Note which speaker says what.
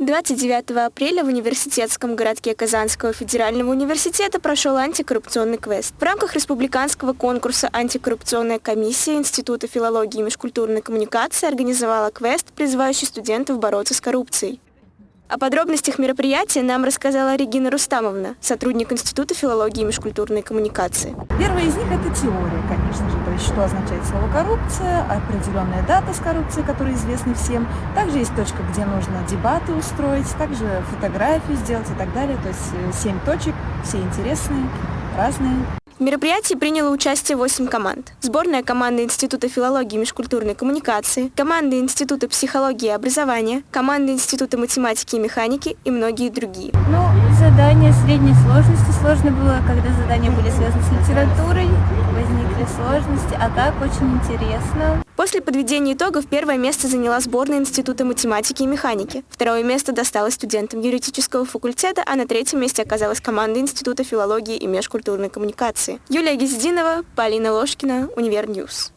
Speaker 1: 29 апреля в университетском городке Казанского федерального университета прошел антикоррупционный квест. В рамках республиканского конкурса антикоррупционная комиссия Института филологии и межкультурной коммуникации организовала квест, призывающий студентов бороться с коррупцией. О подробностях мероприятия нам рассказала Регина Рустамовна, сотрудник Института филологии и межкультурной коммуникации.
Speaker 2: Первая из них – это теория, конечно же, что означает слово «коррупция», определенная дата с коррупцией, которая известна всем. Также есть точка, где нужно дебаты устроить, также фотографии сделать и так далее. То есть э, семь точек, все интересные, разные.
Speaker 1: В мероприятии приняло участие 8 команд. Сборная команда Института филологии и межкультурной коммуникации, команда Института психологии и образования, команда Института математики и механики и многие другие.
Speaker 3: Ну, задание средней сложности. Сложно было, когда задания были связаны с литературой, возникли сложности, а так очень интересно.
Speaker 1: После подведения итогов первое место заняла сборная Института математики и механики. Второе место досталось студентам юридического факультета, а на третьем месте оказалась команда Института филологии и межкультурной коммуникации. Юлия Гездинова, Полина Ложкина, Универньюз.